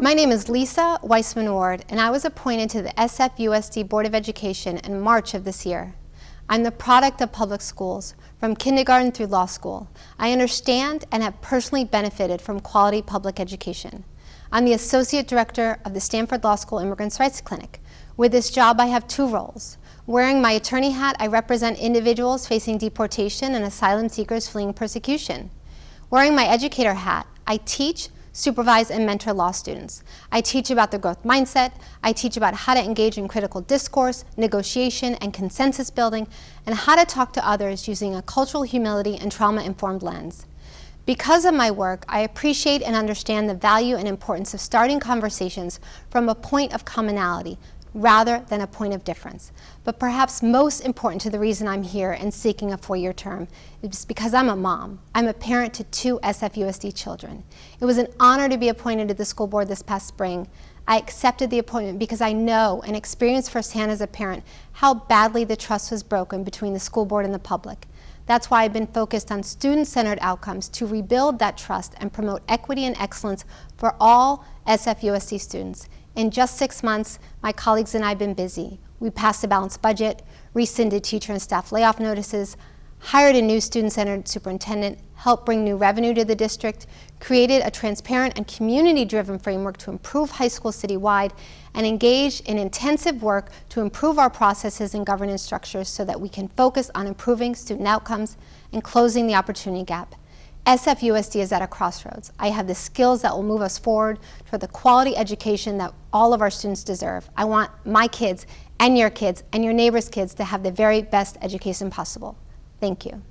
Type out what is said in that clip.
My name is Lisa Weissman Ward, and I was appointed to the SFUSD Board of Education in March of this year. I'm the product of public schools, from kindergarten through law school. I understand and have personally benefited from quality public education. I'm the Associate Director of the Stanford Law School Immigrants' Rights Clinic. With this job, I have two roles. Wearing my attorney hat, I represent individuals facing deportation and asylum seekers fleeing persecution. Wearing my educator hat, I teach, supervise, and mentor law students. I teach about the growth mindset, I teach about how to engage in critical discourse, negotiation, and consensus building, and how to talk to others using a cultural humility and trauma-informed lens. Because of my work, I appreciate and understand the value and importance of starting conversations from a point of commonality, rather than a point of difference. But perhaps most important to the reason I'm here and seeking a four-year term is because I'm a mom. I'm a parent to two SFUSD children. It was an honor to be appointed to the school board this past spring. I accepted the appointment because I know and experienced firsthand as a parent how badly the trust was broken between the school board and the public. That's why I've been focused on student-centered outcomes to rebuild that trust and promote equity and excellence for all SFUSD students. In just six months, my colleagues and I have been busy. We passed a balanced budget, rescinded teacher and staff layoff notices, hired a new student-centered superintendent, helped bring new revenue to the district, created a transparent and community-driven framework to improve high school citywide, and engaged in intensive work to improve our processes and governance structures so that we can focus on improving student outcomes and closing the opportunity gap. SFUSD is at a crossroads. I have the skills that will move us forward toward the quality education that all of our students deserve. I want my kids and your kids and your neighbors' kids to have the very best education possible. Thank you.